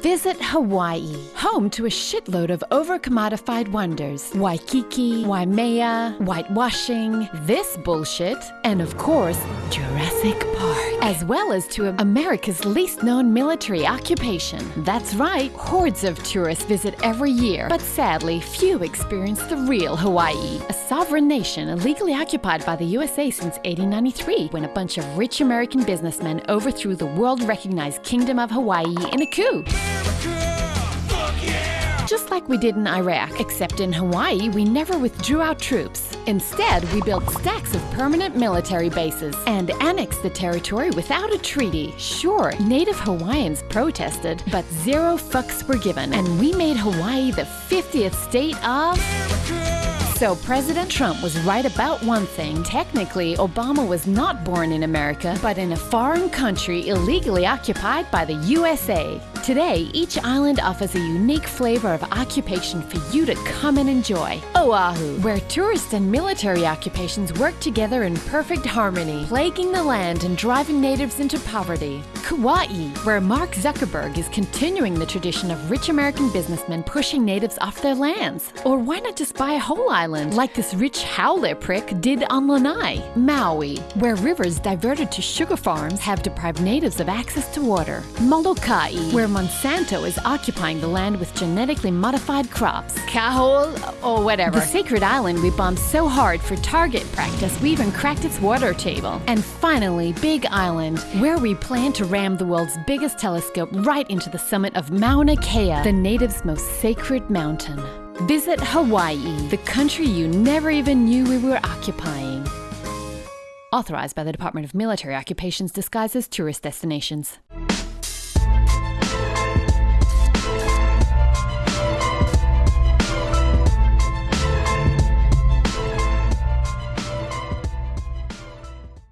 Visit Hawaii, home to a shitload of overcommodified wonders. Waikiki, Waimea, whitewashing, this bullshit, and of course, Jurassic Park. As well as to America's least known military occupation. That's right, hordes of tourists visit every year, but sadly, few experience the real Hawaii, a sovereign nation illegally occupied by the USA since 1893 when a bunch of rich American businessmen overthrew the world recognized Kingdom of Hawaii in a coup. Just like we did in Iraq, except in Hawaii, we never withdrew our troops. Instead, we built stacks of permanent military bases and annexed the territory without a treaty. Sure, native Hawaiians protested, but zero fucks were given, and we made Hawaii the 50th state of. So President Trump was right about one thing. Technically, Obama was not born in America, but in a foreign country illegally occupied by the USA. Today, each island offers a unique flavor of occupation for you to come and enjoy. Oahu, where tourist and military occupations work together in perfect harmony, plaguing the land and driving natives into poverty. Kauai, where Mark Zuckerberg is continuing the tradition of rich American businessmen pushing natives off their lands. Or why not just buy a whole island, like this rich haole prick did on Lanai? Maui, where rivers diverted to sugar farms have deprived natives of access to water. Molokai, where Monsanto is occupying the land with genetically modified crops. Kahol, or whatever. The sacred island we bombed so hard for target practice we even cracked its water table. And finally, Big Island, where we plan to ram the world's biggest telescope right into the summit of Mauna Kea, the natives' most sacred mountain. Visit Hawaii, the country you never even knew we were occupying. Authorized by the Department of Military Occupations disguised as tourist destinations.